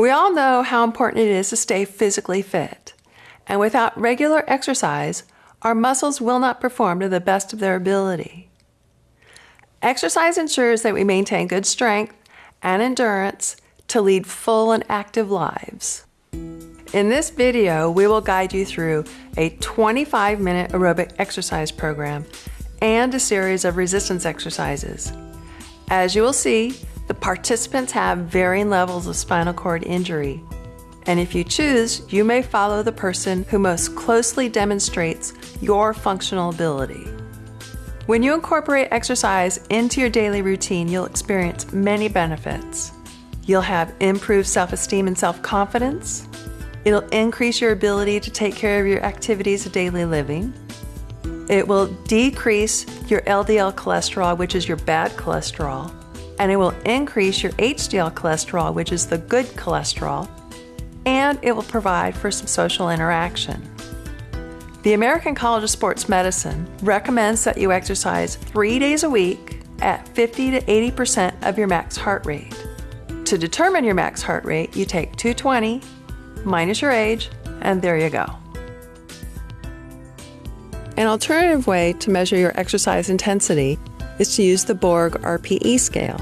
We all know how important it is to stay physically fit. And without regular exercise, our muscles will not perform to the best of their ability. Exercise ensures that we maintain good strength and endurance to lead full and active lives. In this video, we will guide you through a 25 minute aerobic exercise program and a series of resistance exercises. As you will see, the participants have varying levels of spinal cord injury. And if you choose, you may follow the person who most closely demonstrates your functional ability. When you incorporate exercise into your daily routine, you'll experience many benefits. You'll have improved self esteem and self confidence. It'll increase your ability to take care of your activities of daily living. It will decrease your LDL cholesterol, which is your bad cholesterol and it will increase your HDL cholesterol, which is the good cholesterol, and it will provide for some social interaction. The American College of Sports Medicine recommends that you exercise three days a week at 50 to 80% of your max heart rate. To determine your max heart rate, you take 220 minus your age, and there you go. An alternative way to measure your exercise intensity is to use the Borg RPE scale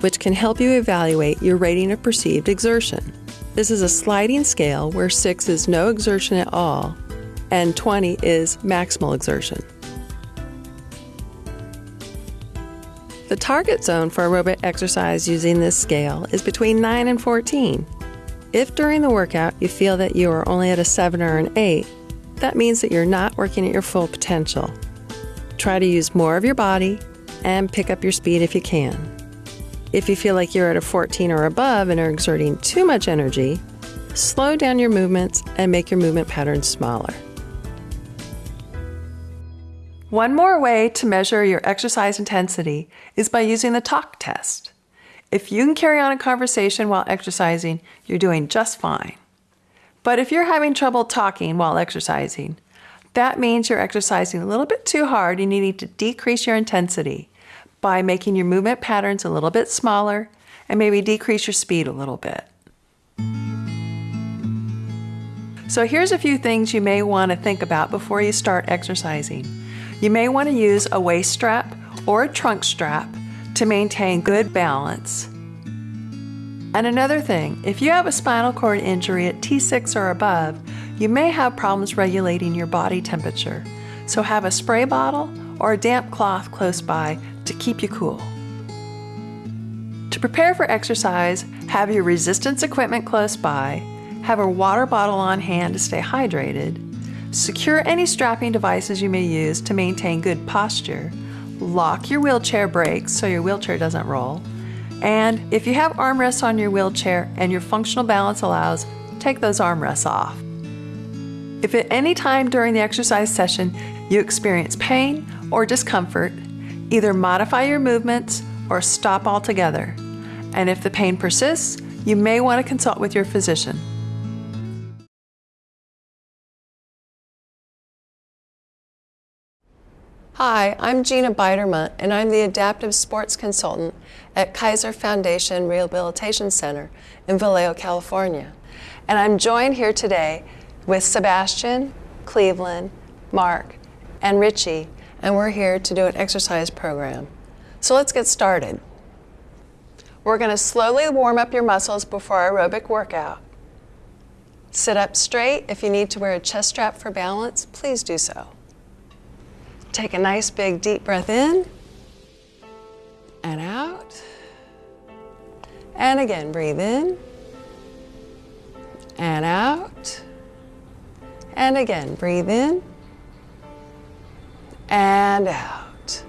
which can help you evaluate your rating of perceived exertion. This is a sliding scale where 6 is no exertion at all and 20 is maximal exertion. The target zone for aerobic exercise using this scale is between 9 and 14. If during the workout you feel that you are only at a 7 or an 8, that means that you're not working at your full potential. Try to use more of your body and pick up your speed if you can. If you feel like you're at a 14 or above and are exerting too much energy, slow down your movements and make your movement patterns smaller. One more way to measure your exercise intensity is by using the talk test. If you can carry on a conversation while exercising, you're doing just fine. But if you're having trouble talking while exercising, that means you're exercising a little bit too hard and you need to decrease your intensity by making your movement patterns a little bit smaller and maybe decrease your speed a little bit. So here's a few things you may want to think about before you start exercising. You may want to use a waist strap or a trunk strap to maintain good balance. And another thing, if you have a spinal cord injury at T6 or above, you may have problems regulating your body temperature. So have a spray bottle or a damp cloth close by to keep you cool. To prepare for exercise, have your resistance equipment close by, have a water bottle on hand to stay hydrated, secure any strapping devices you may use to maintain good posture, lock your wheelchair brakes so your wheelchair doesn't roll, and if you have armrests on your wheelchair and your functional balance allows, take those armrests off. If at any time during the exercise session you experience pain or discomfort, Either modify your movements or stop altogether. And if the pain persists, you may want to consult with your physician. Hi, I'm Gina Biderman, and I'm the Adaptive Sports Consultant at Kaiser Foundation Rehabilitation Center in Vallejo, California. And I'm joined here today with Sebastian, Cleveland, Mark, and Richie and we're here to do an exercise program. So let's get started. We're going to slowly warm up your muscles before our aerobic workout. Sit up straight. If you need to wear a chest strap for balance, please do so. Take a nice big deep breath in and out. And again, breathe in and out. And again, breathe in and out.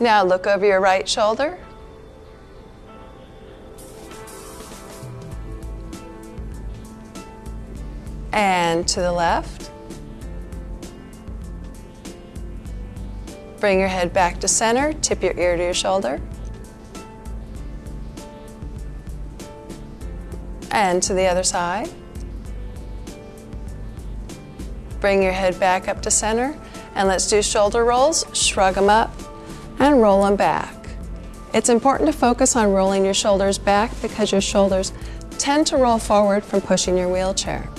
Now look over your right shoulder. And to the left. Bring your head back to center, tip your ear to your shoulder. And to the other side. Bring your head back up to center and let's do shoulder rolls. Shrug them up and roll them back. It's important to focus on rolling your shoulders back because your shoulders tend to roll forward from pushing your wheelchair.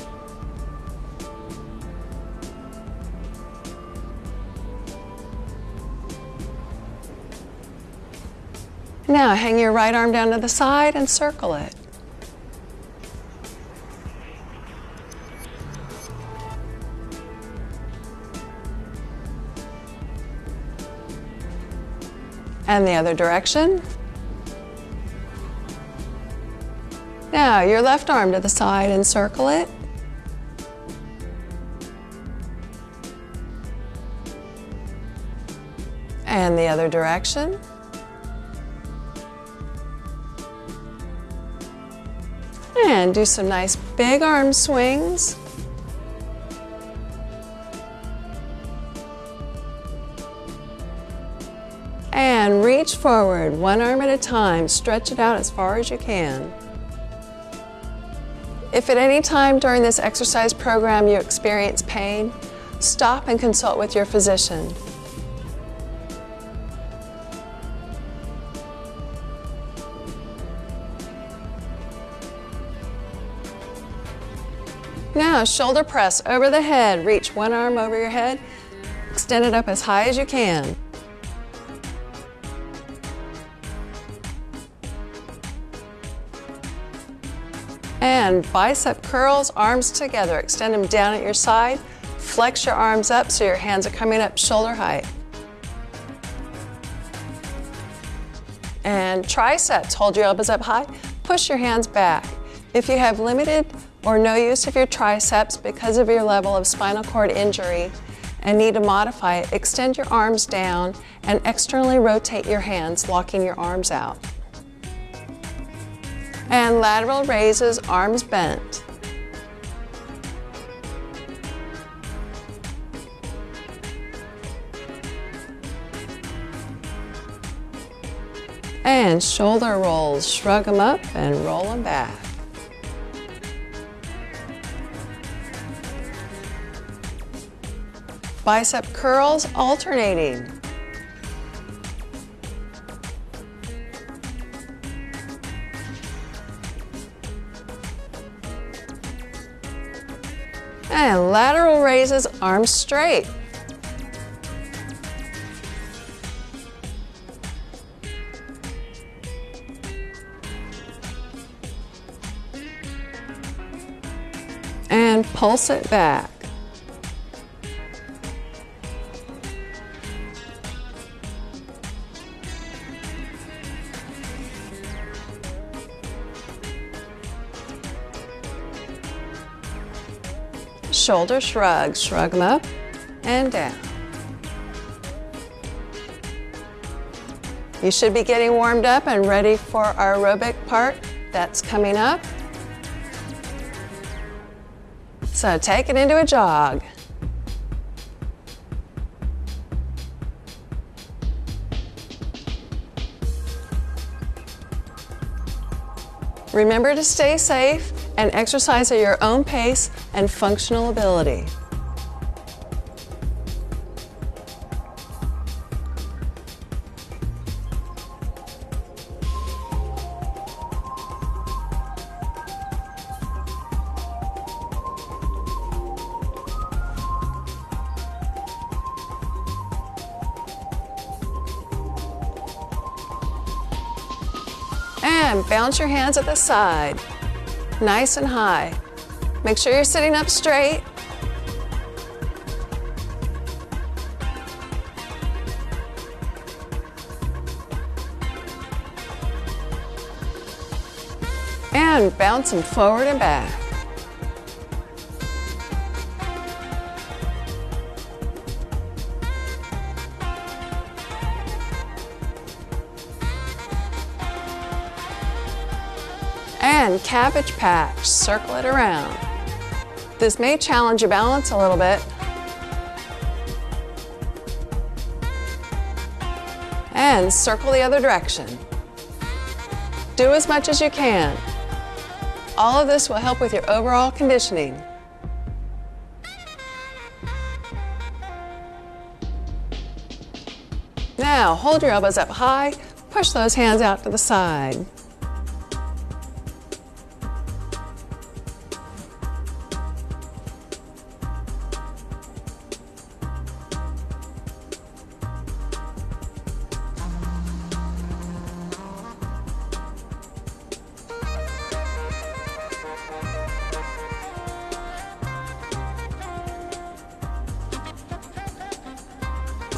Now hang your right arm down to the side and circle it. And the other direction. Now your left arm to the side and circle it. And the other direction. And do some nice big arm swings. And reach forward, one arm at a time. Stretch it out as far as you can. If at any time during this exercise program you experience pain, stop and consult with your physician. Now, shoulder press over the head. Reach one arm over your head. Extend it up as high as you can. And bicep curls, arms together. Extend them down at your side. Flex your arms up so your hands are coming up shoulder height. And triceps, hold your elbows up high. Push your hands back. If you have limited or no use of your triceps because of your level of spinal cord injury and need to modify it, extend your arms down and externally rotate your hands, locking your arms out. And lateral raises, arms bent. And shoulder rolls, shrug them up and roll them back. Bicep curls alternating. And lateral raises, arms straight. And pulse it back. Shoulder shrugs. Shrug them up and down. You should be getting warmed up and ready for our aerobic part that's coming up. So take it into a jog. Remember to stay safe and exercise at your own pace and functional ability. And bounce your hands at the side, nice and high. Make sure you're sitting up straight. And bounce them forward and back. Patch, circle it around. This may challenge your balance a little bit. And circle the other direction. Do as much as you can. All of this will help with your overall conditioning. Now, hold your elbows up high, push those hands out to the side.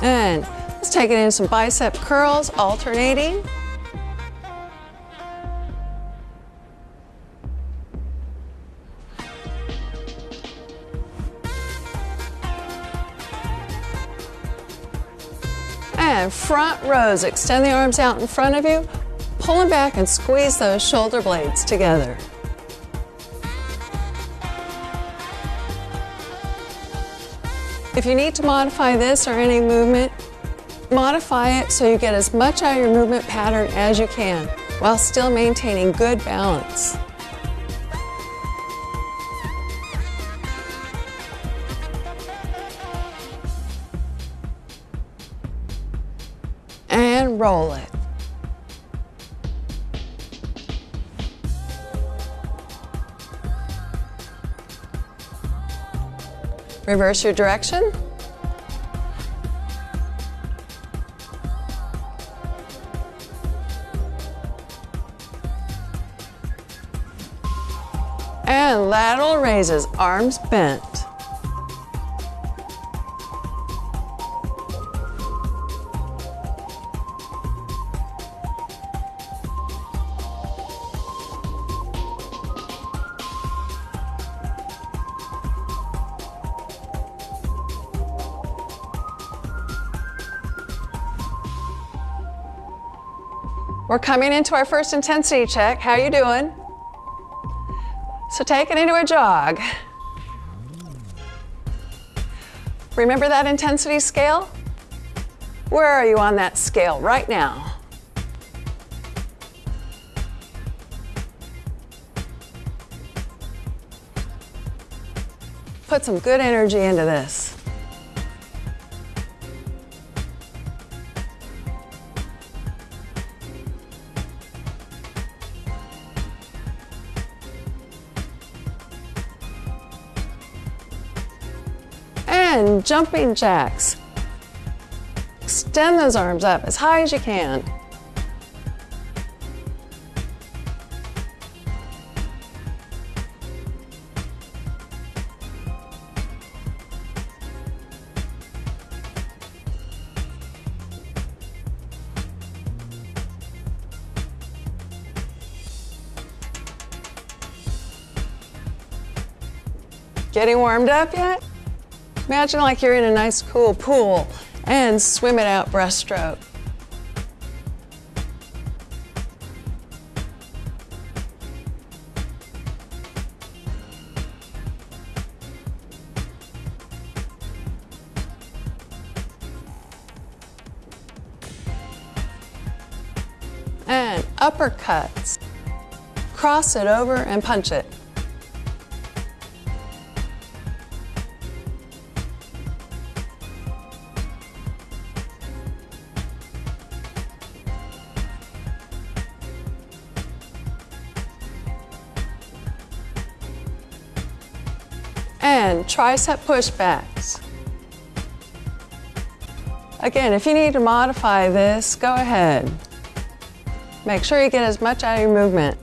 And let's take it in some bicep curls, alternating. And front rows, extend the arms out in front of you, pull them back and squeeze those shoulder blades together. If you need to modify this or any movement, modify it so you get as much out of your movement pattern as you can while still maintaining good balance. And roll it. Reverse your direction. And lateral raises, arms bent. We're coming into our first intensity check. How are you doing? So take it into a jog. Remember that intensity scale? Where are you on that scale right now? Put some good energy into this. Jumping jacks. Extend those arms up as high as you can. Getting warmed up yet? Imagine like you're in a nice cool pool and swim it out breaststroke. And uppercuts. Cross it over and punch it. Tricep pushbacks. Again, if you need to modify this, go ahead. Make sure you get as much out of your movement.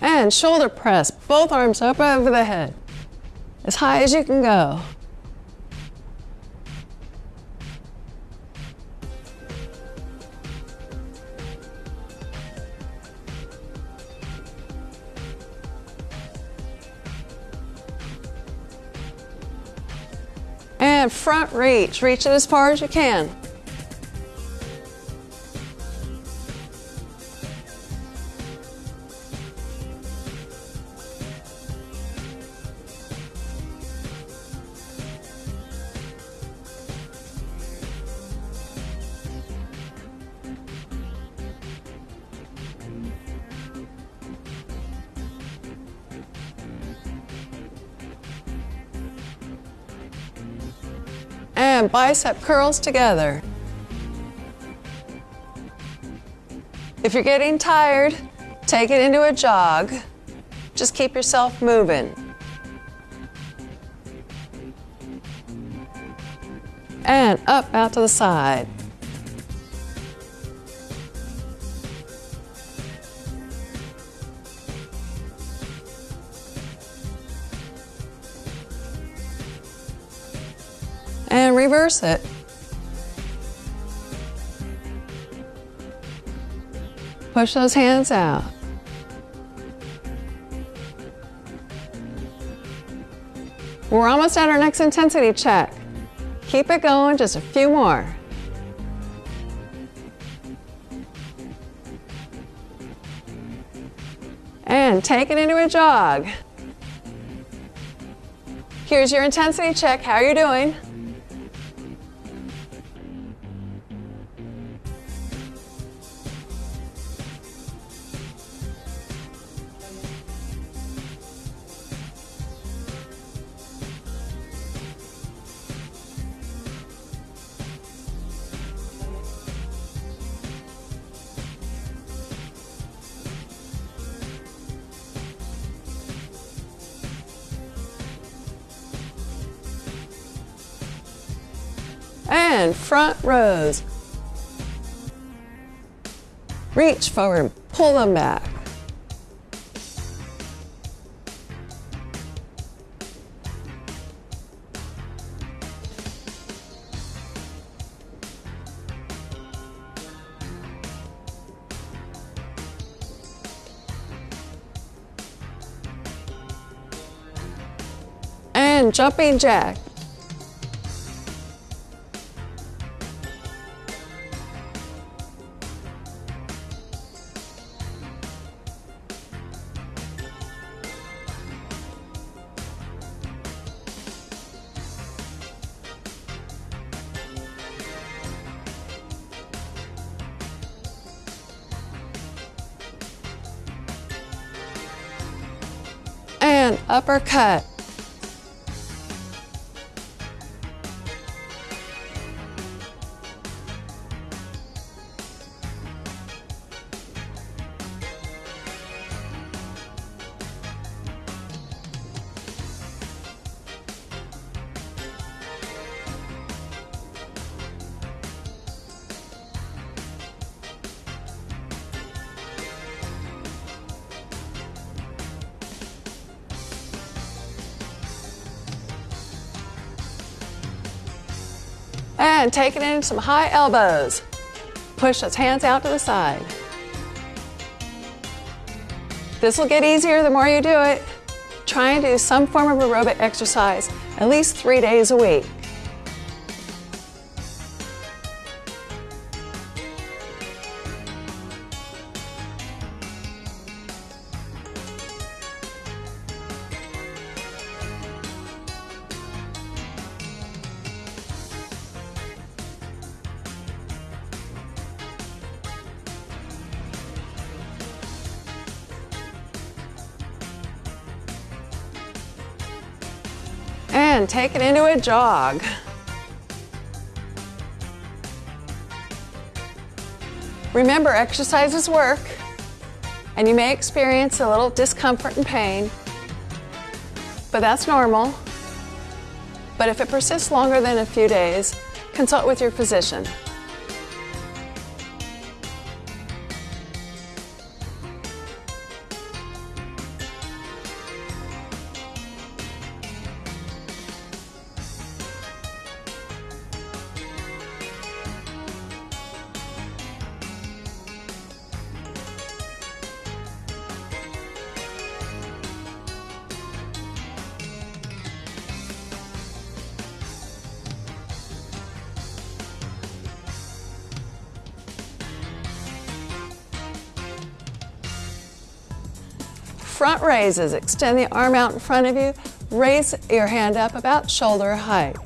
And shoulder press, both arms up over the head as high as you can go. And front reach, reach it as far as you can. And bicep curls together. If you're getting tired, take it into a jog. Just keep yourself moving. And up out to the side. Reverse it. Push those hands out. We're almost at our next intensity check. Keep it going, just a few more. And take it into a jog. Here's your intensity check. How are you doing? And front rows. Reach forward, pull them back. And jumping jack. Uppercut. And take it in some high elbows. Push those hands out to the side. This will get easier the more you do it. Try and do some form of aerobic exercise at least three days a week. Jog. Remember, exercises work, and you may experience a little discomfort and pain, but that's normal. But if it persists longer than a few days, consult with your physician. Front raises. Extend the arm out in front of you. Raise your hand up about shoulder height.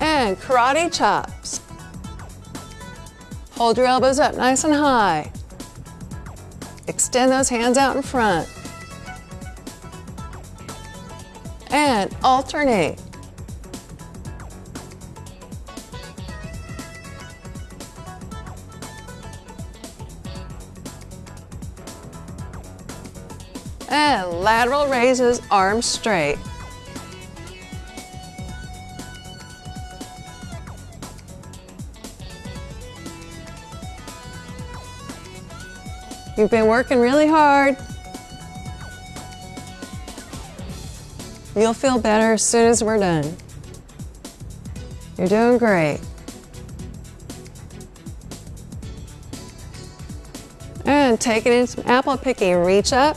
And karate chops. Hold your elbows up nice and high. Extend those hands out in front. And alternate. And lateral raises, arms straight. You've been working really hard. You'll feel better as soon as we're done. You're doing great. And take it in some apple picking. Reach up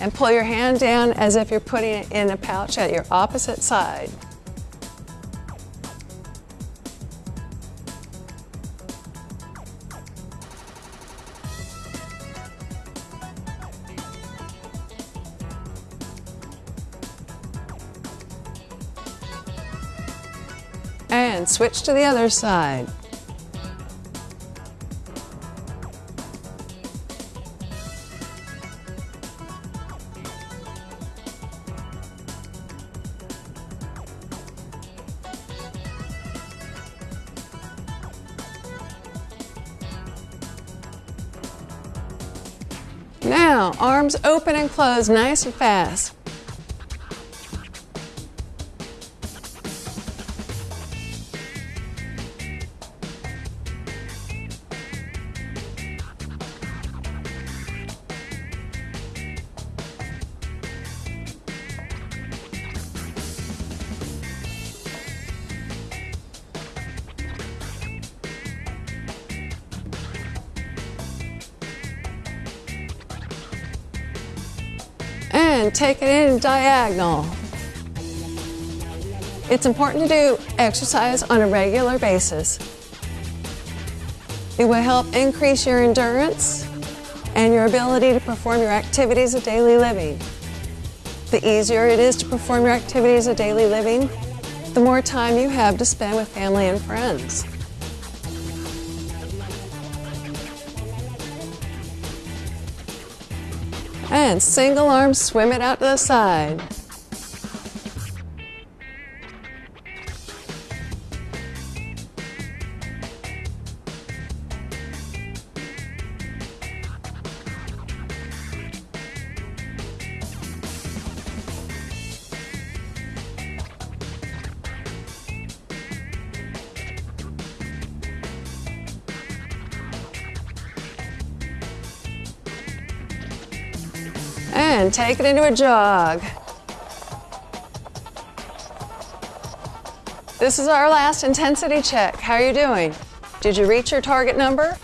and pull your hand down as if you're putting it in a pouch at your opposite side. And switch to the other side. Now, arms open and close nice and fast. Take it in diagonal. It's important to do exercise on a regular basis. It will help increase your endurance and your ability to perform your activities of daily living. The easier it is to perform your activities of daily living, the more time you have to spend with family and friends. And single arm, swim it out to the side. Take it into a jog. This is our last intensity check. How are you doing? Did you reach your target number?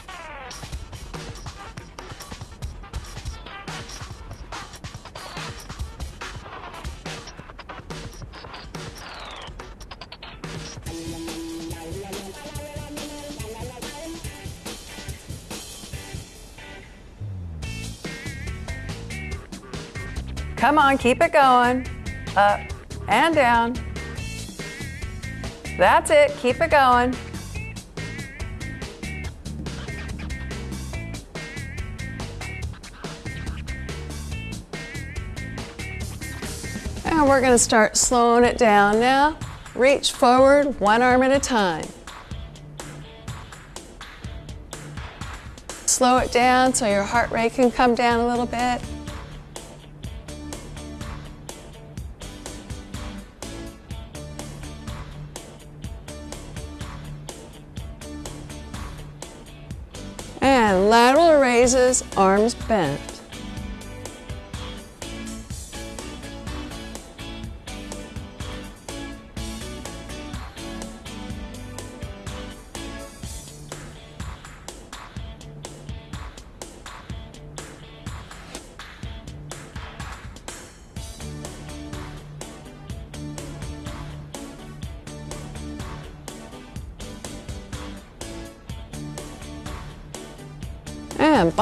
Come on, keep it going. Up and down. That's it, keep it going. And we're gonna start slowing it down now. Reach forward, one arm at a time. Slow it down so your heart rate can come down a little bit. Raises, arms bent.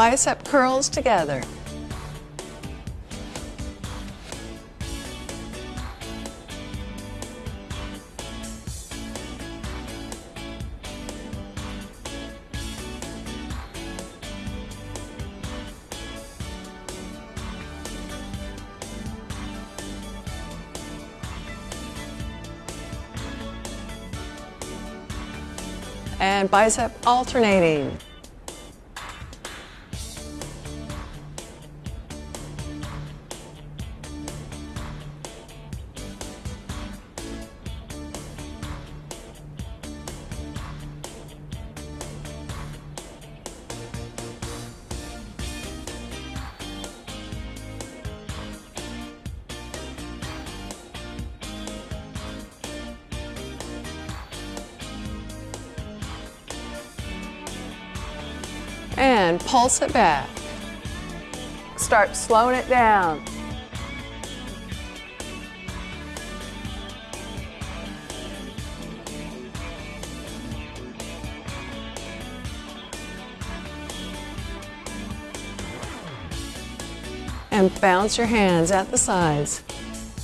Bicep curls together. and bicep alternating. And pulse it back. Start slowing it down. And bounce your hands at the sides.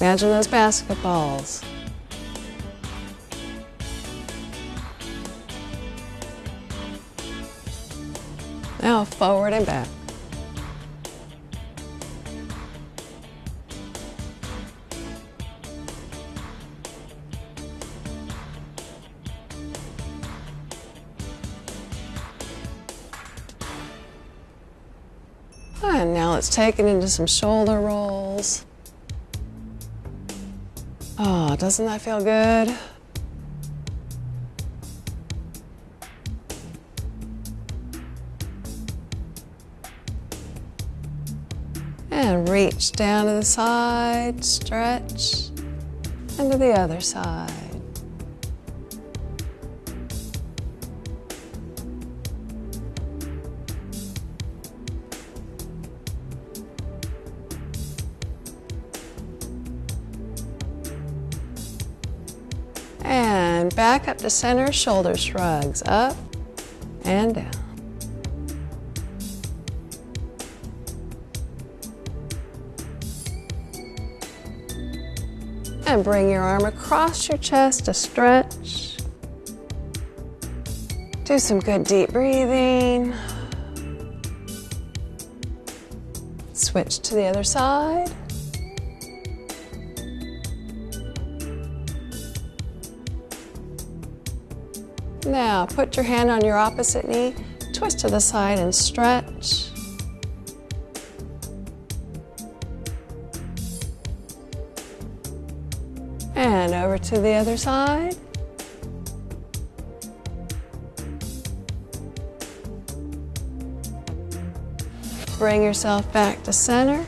Imagine those basketballs. Forward and back. And now let's take it into some shoulder rolls. Oh, doesn't that feel good? Down to the side, stretch, and to the other side. And back up to center, shoulder shrugs, up and down. And bring your arm across your chest to stretch. Do some good deep breathing. Switch to the other side. Now put your hand on your opposite knee, twist to the side and stretch. To the other side. Bring yourself back to center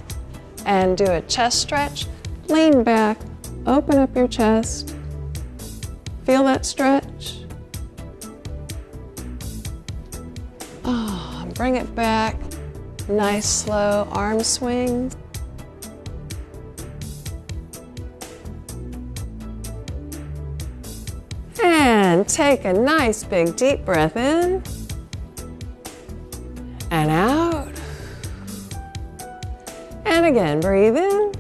and do a chest stretch. Lean back, open up your chest. Feel that stretch. Oh, bring it back. Nice slow arm swings. Take a nice big deep breath in and out. And again, breathe in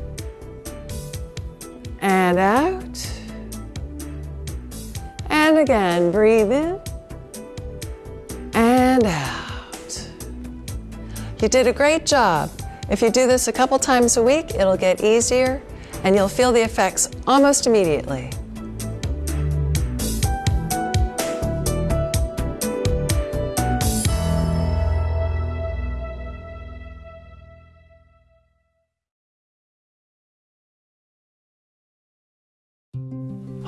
and out. And again, breathe in and out. You did a great job. If you do this a couple times a week, it'll get easier and you'll feel the effects almost immediately.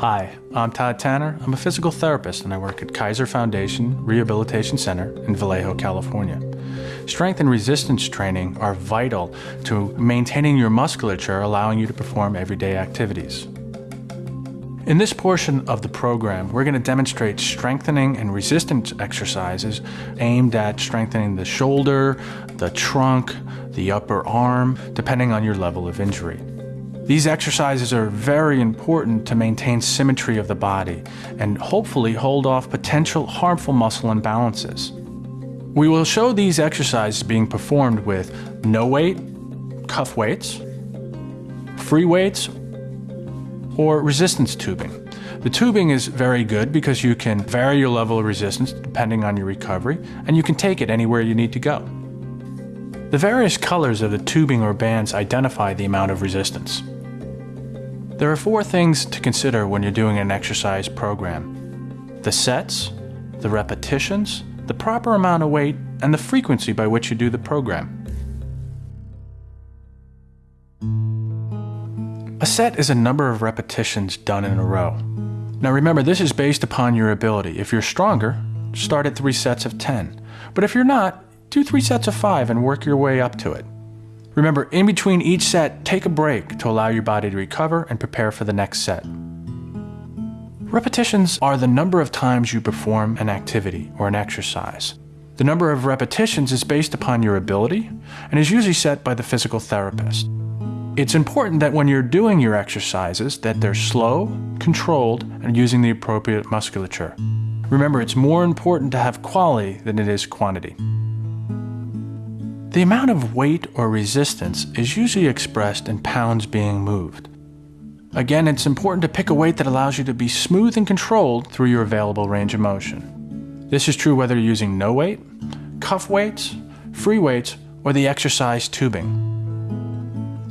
Hi, I'm Todd Tanner. I'm a physical therapist and I work at Kaiser Foundation Rehabilitation Center in Vallejo, California. Strength and resistance training are vital to maintaining your musculature, allowing you to perform everyday activities. In this portion of the program, we're going to demonstrate strengthening and resistance exercises aimed at strengthening the shoulder, the trunk, the upper arm, depending on your level of injury. These exercises are very important to maintain symmetry of the body and hopefully hold off potential harmful muscle imbalances. We will show these exercises being performed with no weight, cuff weights, free weights, or resistance tubing. The tubing is very good because you can vary your level of resistance depending on your recovery, and you can take it anywhere you need to go. The various colors of the tubing or bands identify the amount of resistance. There are four things to consider when you're doing an exercise program the sets, the repetitions, the proper amount of weight, and the frequency by which you do the program. A set is a number of repetitions done in a row. Now remember, this is based upon your ability. If you're stronger, start at three sets of 10. But if you're not, do three sets of five and work your way up to it. Remember, in between each set, take a break to allow your body to recover and prepare for the next set. Repetitions are the number of times you perform an activity or an exercise. The number of repetitions is based upon your ability and is usually set by the physical therapist. It's important that when you're doing your exercises that they're slow, controlled, and using the appropriate musculature. Remember, it's more important to have quality than it is quantity. The amount of weight or resistance is usually expressed in pounds being moved. Again, it's important to pick a weight that allows you to be smooth and controlled through your available range of motion. This is true whether you're using no weight, cuff weights, free weights, or the exercise tubing.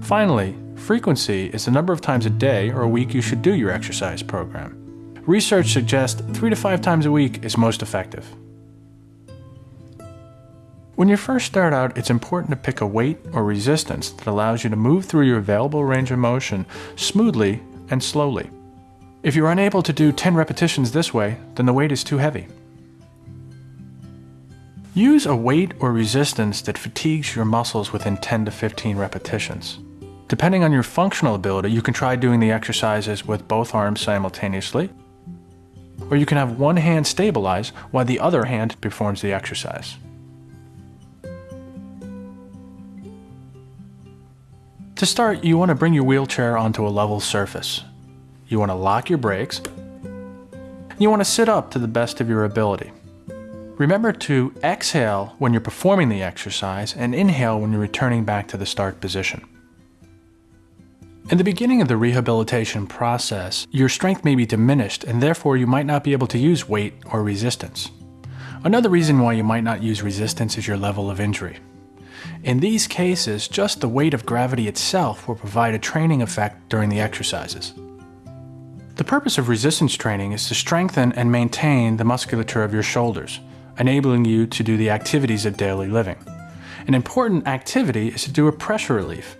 Finally, frequency is the number of times a day or a week you should do your exercise program. Research suggests three to five times a week is most effective. When you first start out, it's important to pick a weight or resistance that allows you to move through your available range of motion smoothly and slowly. If you're unable to do 10 repetitions this way, then the weight is too heavy. Use a weight or resistance that fatigues your muscles within 10 to 15 repetitions. Depending on your functional ability, you can try doing the exercises with both arms simultaneously, or you can have one hand stabilize while the other hand performs the exercise. To start, you want to bring your wheelchair onto a level surface. You want to lock your brakes. You want to sit up to the best of your ability. Remember to exhale when you're performing the exercise and inhale when you're returning back to the start position. In the beginning of the rehabilitation process, your strength may be diminished and therefore you might not be able to use weight or resistance. Another reason why you might not use resistance is your level of injury. In these cases, just the weight of gravity itself will provide a training effect during the exercises. The purpose of resistance training is to strengthen and maintain the musculature of your shoulders, enabling you to do the activities of daily living. An important activity is to do a pressure relief,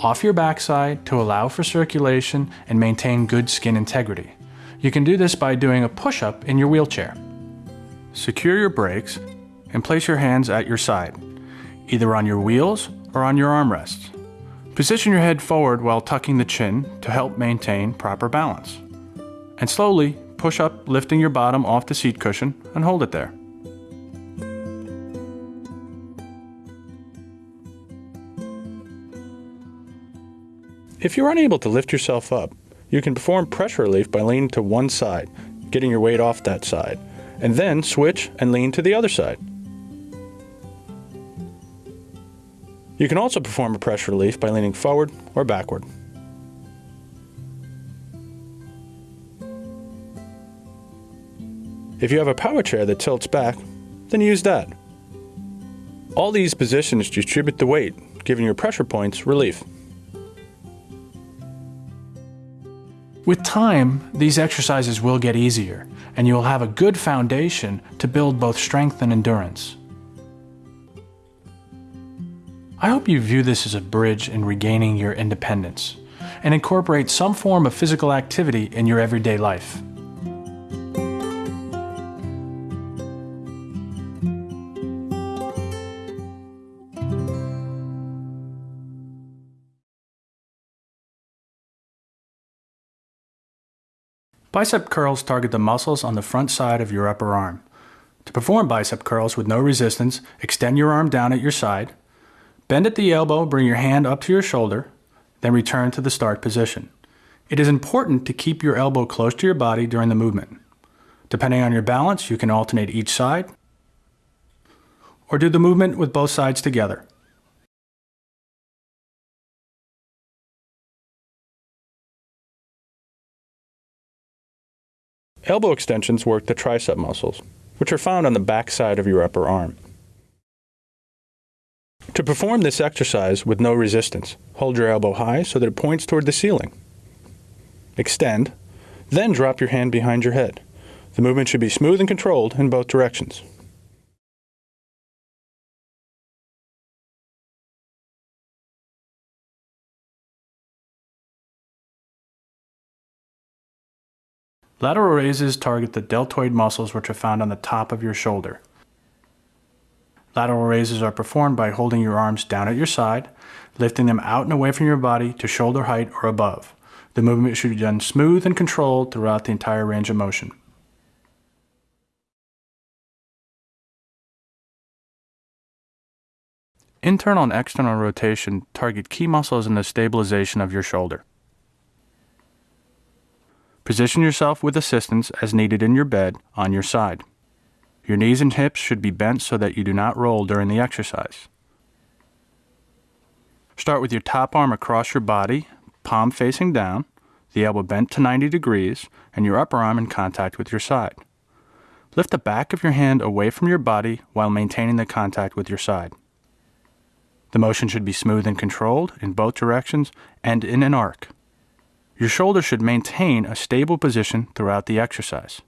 off your backside to allow for circulation and maintain good skin integrity. You can do this by doing a push up in your wheelchair. Secure your brakes and place your hands at your side, either on your wheels or on your armrests. Position your head forward while tucking the chin to help maintain proper balance. And slowly push up, lifting your bottom off the seat cushion and hold it there. If you're unable to lift yourself up, you can perform pressure relief by leaning to one side, getting your weight off that side, and then switch and lean to the other side. You can also perform a pressure relief by leaning forward or backward. If you have a power chair that tilts back, then use that. All these positions distribute the weight, giving your pressure points relief. With time, these exercises will get easier, and you will have a good foundation to build both strength and endurance. I hope you view this as a bridge in regaining your independence and incorporate some form of physical activity in your everyday life. Bicep curls target the muscles on the front side of your upper arm. To perform bicep curls with no resistance, extend your arm down at your side, bend at the elbow, bring your hand up to your shoulder, then return to the start position. It is important to keep your elbow close to your body during the movement. Depending on your balance, you can alternate each side or do the movement with both sides together. Elbow extensions work the tricep muscles, which are found on the back side of your upper arm. To perform this exercise with no resistance, hold your elbow high so that it points toward the ceiling. Extend, then drop your hand behind your head. The movement should be smooth and controlled in both directions. Lateral raises target the deltoid muscles which are found on the top of your shoulder. Lateral raises are performed by holding your arms down at your side, lifting them out and away from your body to shoulder height or above. The movement should be done smooth and controlled throughout the entire range of motion. Internal and external rotation target key muscles in the stabilization of your shoulder. Position yourself with assistance as needed in your bed on your side. Your knees and hips should be bent so that you do not roll during the exercise. Start with your top arm across your body, palm facing down, the elbow bent to 90 degrees, and your upper arm in contact with your side. Lift the back of your hand away from your body while maintaining the contact with your side. The motion should be smooth and controlled in both directions and in an arc. Your shoulder should maintain a stable position throughout the exercise.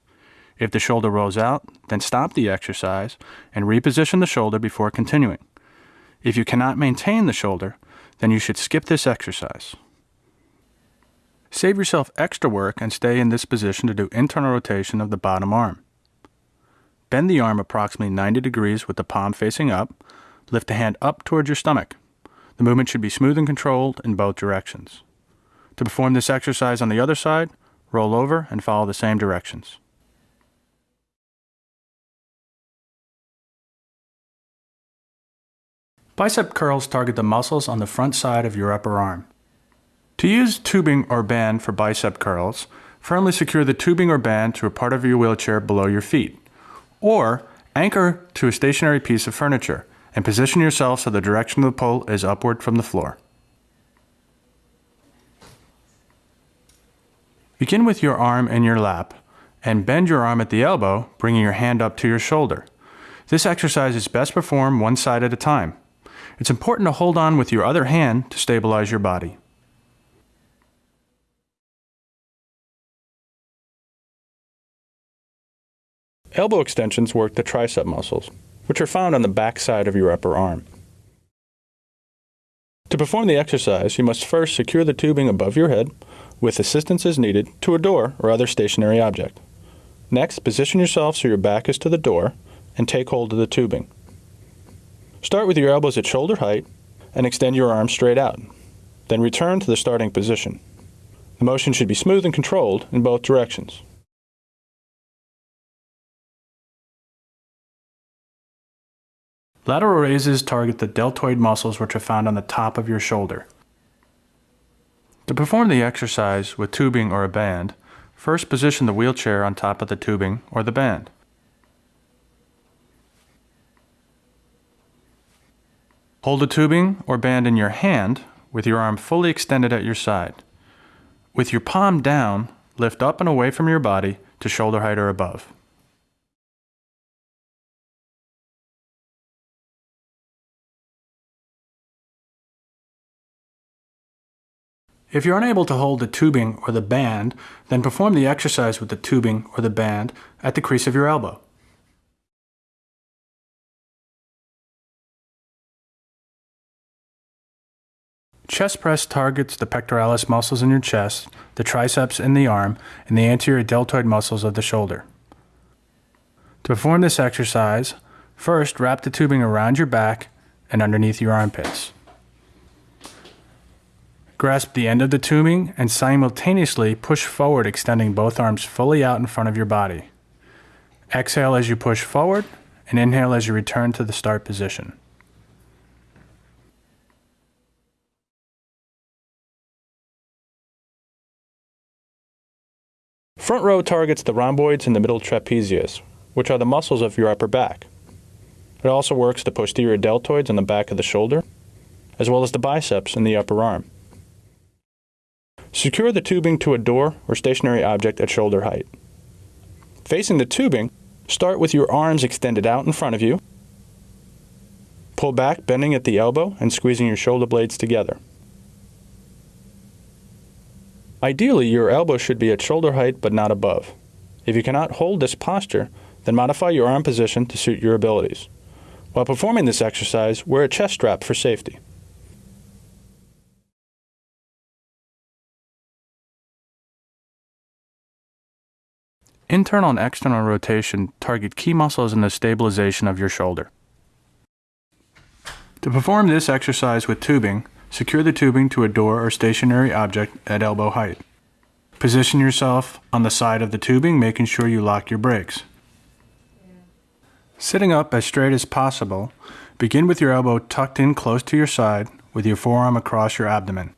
If the shoulder rolls out, then stop the exercise and reposition the shoulder before continuing. If you cannot maintain the shoulder, then you should skip this exercise. Save yourself extra work and stay in this position to do internal rotation of the bottom arm. Bend the arm approximately 90 degrees with the palm facing up. Lift the hand up towards your stomach. The movement should be smooth and controlled in both directions. To perform this exercise on the other side, roll over and follow the same directions. Bicep curls target the muscles on the front side of your upper arm. To use tubing or band for bicep curls, firmly secure the tubing or band to a part of your wheelchair below your feet, or anchor to a stationary piece of furniture and position yourself so the direction of the pull is upward from the floor. Begin with your arm in your lap and bend your arm at the elbow, bringing your hand up to your shoulder. This exercise is best performed one side at a time. It's important to hold on with your other hand to stabilize your body. Elbow extensions work the tricep muscles, which are found on the back side of your upper arm. To perform the exercise, you must first secure the tubing above your head with assistance as needed, to a door or other stationary object. Next, position yourself so your back is to the door and take hold of the tubing. Start with your elbows at shoulder height and extend your arms straight out. Then return to the starting position. The motion should be smooth and controlled in both directions. Lateral raises target the deltoid muscles which are found on the top of your shoulder. To perform the exercise with tubing or a band, first position the wheelchair on top of the tubing or the band. Hold the tubing or band in your hand with your arm fully extended at your side. With your palm down, lift up and away from your body to shoulder height or above. If you're unable to hold the tubing or the band, then perform the exercise with the tubing or the band at the crease of your elbow. Chest press targets the pectoralis muscles in your chest, the triceps in the arm, and the anterior deltoid muscles of the shoulder. To perform this exercise, first wrap the tubing around your back and underneath your armpits. Grasp the end of the tubing and simultaneously push forward, extending both arms fully out in front of your body. Exhale as you push forward and inhale as you return to the start position. Front row targets the rhomboids and the middle trapezius, which are the muscles of your upper back. It also works the posterior deltoids on the back of the shoulder, as well as the biceps in the upper arm. Secure the tubing to a door or stationary object at shoulder height. Facing the tubing, start with your arms extended out in front of you. Pull back, bending at the elbow and squeezing your shoulder blades together. Ideally, your elbow should be at shoulder height but not above. If you cannot hold this posture, then modify your arm position to suit your abilities. While performing this exercise, wear a chest strap for safety. Internal and external rotation target key muscles in the stabilization of your shoulder. To perform this exercise with tubing, secure the tubing to a door or stationary object at elbow height. Position yourself on the side of the tubing, making sure you lock your brakes. Sitting up as straight as possible, begin with your elbow tucked in close to your side with your forearm across your abdomen.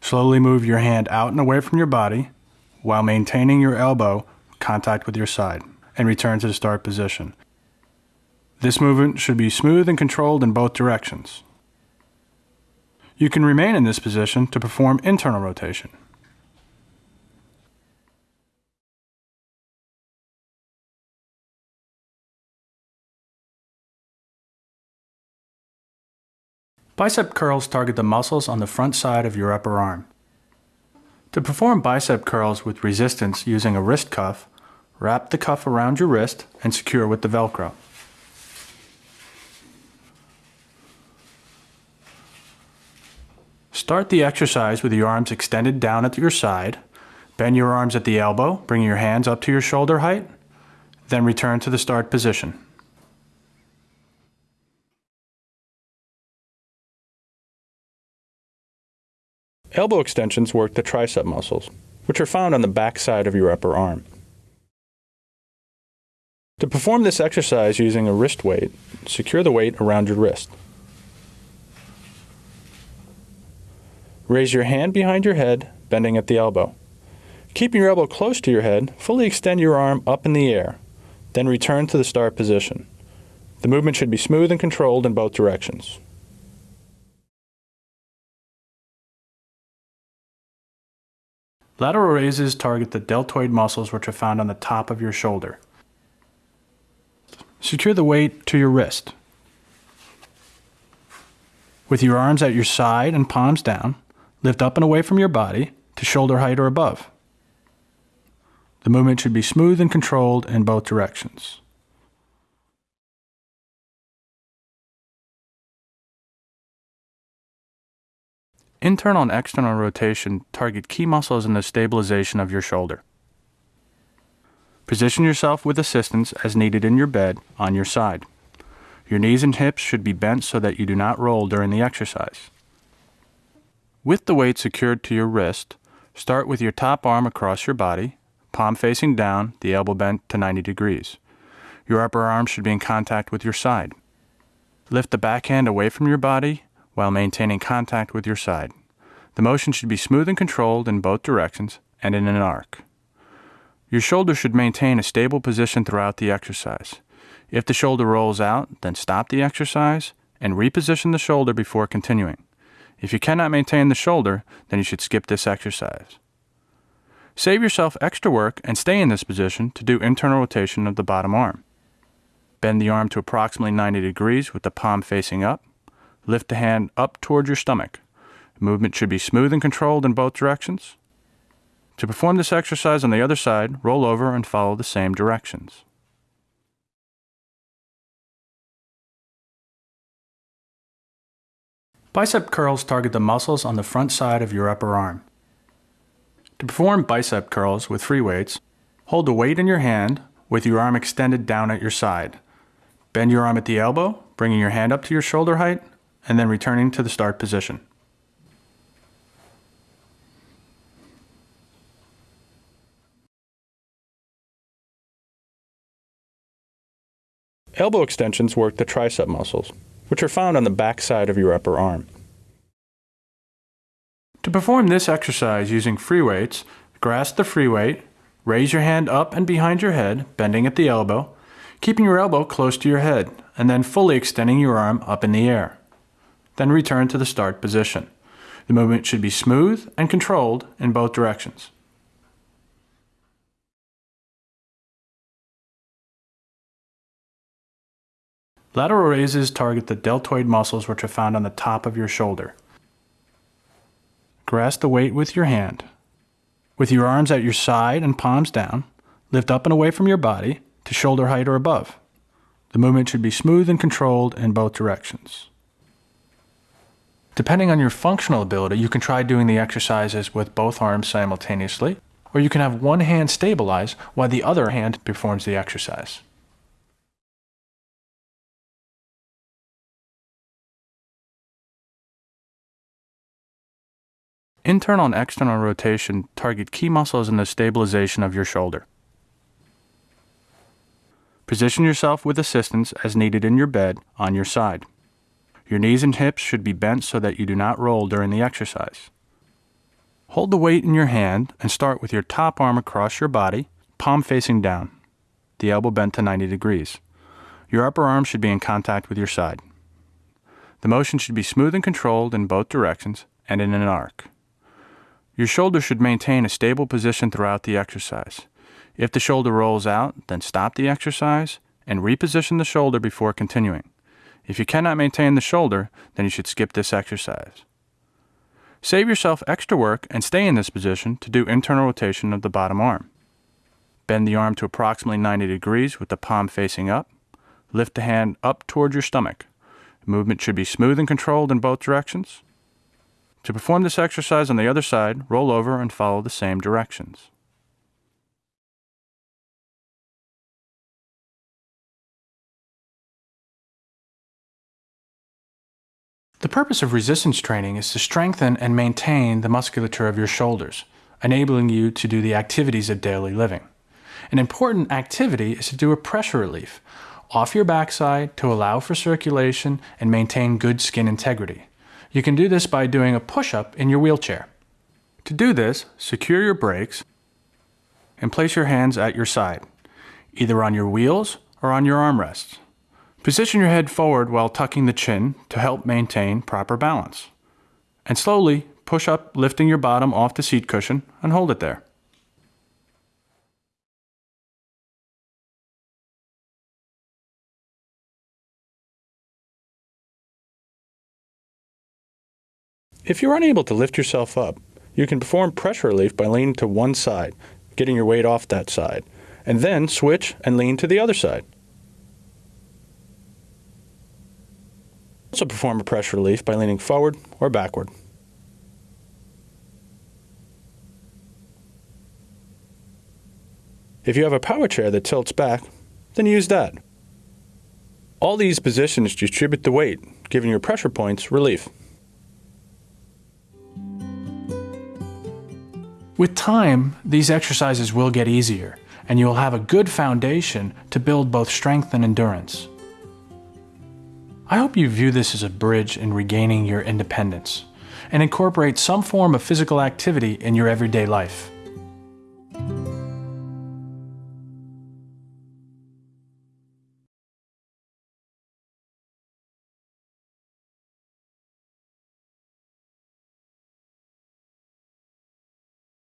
Slowly move your hand out and away from your body while maintaining your elbow contact with your side and return to the start position. This movement should be smooth and controlled in both directions. You can remain in this position to perform internal rotation. Bicep curls target the muscles on the front side of your upper arm. To perform bicep curls with resistance using a wrist cuff, wrap the cuff around your wrist and secure with the Velcro. Start the exercise with your arms extended down at your side. Bend your arms at the elbow, bringing your hands up to your shoulder height. Then return to the start position. Elbow extensions work the tricep muscles, which are found on the back side of your upper arm. To perform this exercise using a wrist weight, secure the weight around your wrist. Raise your hand behind your head, bending at the elbow. Keeping your elbow close to your head, fully extend your arm up in the air, then return to the start position. The movement should be smooth and controlled in both directions. Lateral raises target the deltoid muscles which are found on the top of your shoulder. Secure the weight to your wrist. With your arms at your side and palms down, lift up and away from your body to shoulder height or above. The movement should be smooth and controlled in both directions. Internal and external rotation target key muscles in the stabilization of your shoulder. Position yourself with assistance as needed in your bed on your side. Your knees and hips should be bent so that you do not roll during the exercise. With the weight secured to your wrist, start with your top arm across your body, palm facing down, the elbow bent to 90 degrees. Your upper arm should be in contact with your side. Lift the backhand away from your body while maintaining contact with your side. The motion should be smooth and controlled in both directions and in an arc. Your shoulder should maintain a stable position throughout the exercise. If the shoulder rolls out, then stop the exercise and reposition the shoulder before continuing. If you cannot maintain the shoulder, then you should skip this exercise. Save yourself extra work and stay in this position to do internal rotation of the bottom arm. Bend the arm to approximately 90 degrees with the palm facing up. Lift the hand up toward your stomach. Movement should be smooth and controlled in both directions. To perform this exercise on the other side, roll over and follow the same directions. Bicep curls target the muscles on the front side of your upper arm. To perform bicep curls with free weights, hold the weight in your hand with your arm extended down at your side. Bend your arm at the elbow, bringing your hand up to your shoulder height and then returning to the start position. Elbow extensions work the tricep muscles, which are found on the back side of your upper arm. To perform this exercise using free weights, grasp the free weight, raise your hand up and behind your head, bending at the elbow, keeping your elbow close to your head, and then fully extending your arm up in the air. Then return to the start position. The movement should be smooth and controlled in both directions. Lateral raises target the deltoid muscles which are found on the top of your shoulder. Grasp the weight with your hand. With your arms at your side and palms down, lift up and away from your body to shoulder height or above. The movement should be smooth and controlled in both directions. Depending on your functional ability, you can try doing the exercises with both arms simultaneously, or you can have one hand stabilize while the other hand performs the exercise. Internal and external rotation target key muscles in the stabilization of your shoulder. Position yourself with assistance as needed in your bed on your side. Your knees and hips should be bent so that you do not roll during the exercise. Hold the weight in your hand and start with your top arm across your body, palm facing down, the elbow bent to 90 degrees. Your upper arm should be in contact with your side. The motion should be smooth and controlled in both directions and in an arc. Your shoulder should maintain a stable position throughout the exercise. If the shoulder rolls out, then stop the exercise and reposition the shoulder before continuing. If you cannot maintain the shoulder, then you should skip this exercise. Save yourself extra work and stay in this position to do internal rotation of the bottom arm. Bend the arm to approximately 90 degrees with the palm facing up. Lift the hand up towards your stomach. movement should be smooth and controlled in both directions. To perform this exercise on the other side, roll over and follow the same directions. The purpose of resistance training is to strengthen and maintain the musculature of your shoulders, enabling you to do the activities of daily living. An important activity is to do a pressure relief off your backside to allow for circulation and maintain good skin integrity. You can do this by doing a push-up in your wheelchair. To do this, secure your brakes and place your hands at your side, either on your wheels or on your armrests. Position your head forward while tucking the chin to help maintain proper balance. And slowly push up, lifting your bottom off the seat cushion and hold it there. If you're unable to lift yourself up, you can perform pressure relief by leaning to one side, getting your weight off that side, and then switch and lean to the other side. Also perform a pressure relief by leaning forward or backward. If you have a power chair that tilts back, then use that. All these positions distribute the weight, giving your pressure points relief. With time, these exercises will get easier, and you will have a good foundation to build both strength and endurance. I hope you view this as a bridge in regaining your independence and incorporate some form of physical activity in your everyday life.